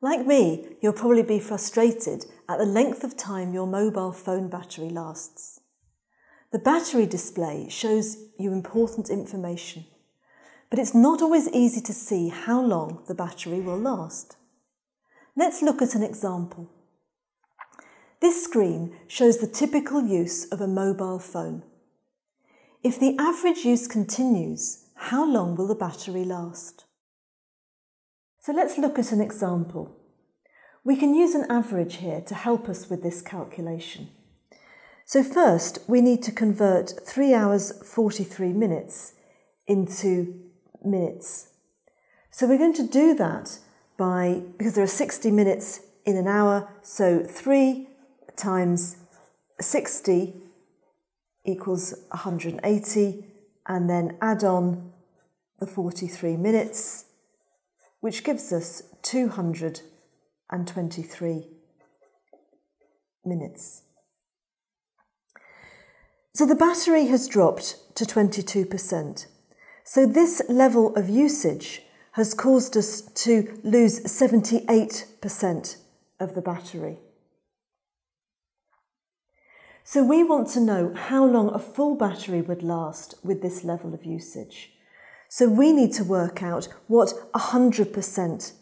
Like me, you'll probably be frustrated at the length of time your mobile phone battery lasts. The battery display shows you important information, but it's not always easy to see how long the battery will last. Let's look at an example. This screen shows the typical use of a mobile phone. If the average use continues, how long will the battery last? So let's look at an example. We can use an average here to help us with this calculation. So first, we need to convert 3 hours 43 minutes into minutes. So we're going to do that by, because there are 60 minutes in an hour, so 3 times 60 equals 180, and then add on the 43 minutes, which gives us 223 minutes. So the battery has dropped to 22%. So this level of usage has caused us to lose 78% of the battery. So we want to know how long a full battery would last with this level of usage. So we need to work out what 100%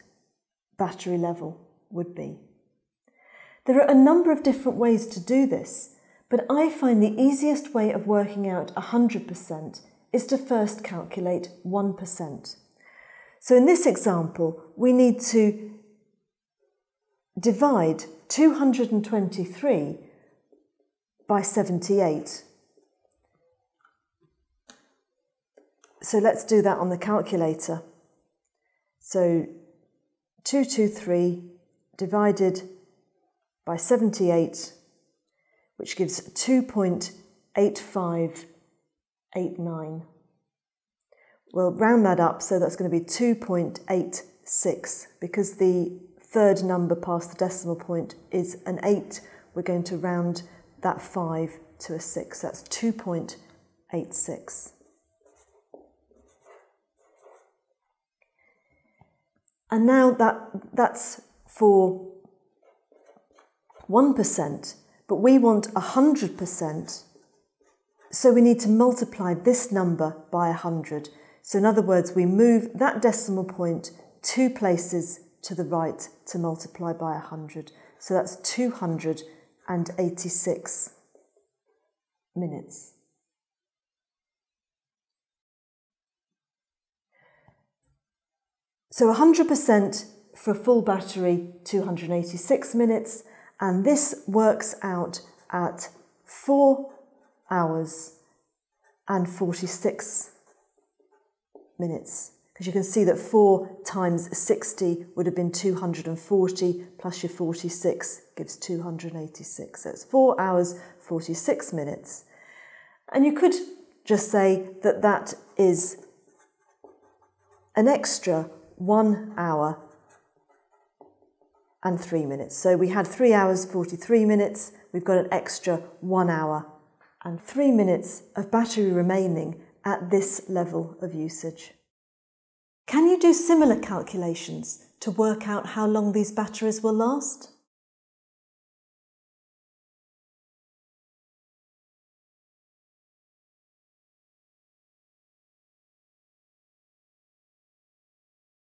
battery level would be. There are a number of different ways to do this, but I find the easiest way of working out 100% is to first calculate 1%. So in this example, we need to divide 223 by 78. So let's do that on the calculator. So 223 divided by 78, which gives 2.8589. We'll round that up, so that's going to be 2.86. Because the third number past the decimal point is an 8, we're going to round that 5 to a 6. That's 2.86. And now that, that's for 1%, but we want 100%, so we need to multiply this number by 100. So in other words, we move that decimal point two places to the right to multiply by 100. So that's 286 minutes. So 100% for a full battery, 286 minutes, and this works out at 4 hours and 46 minutes. Because you can see that 4 times 60 would have been 240, plus your 46 gives 286. So it's 4 hours, 46 minutes. And you could just say that that is an extra one hour and three minutes. So we had three hours, 43 minutes. We've got an extra one hour and three minutes of battery remaining at this level of usage. Can you do similar calculations to work out how long these batteries will last?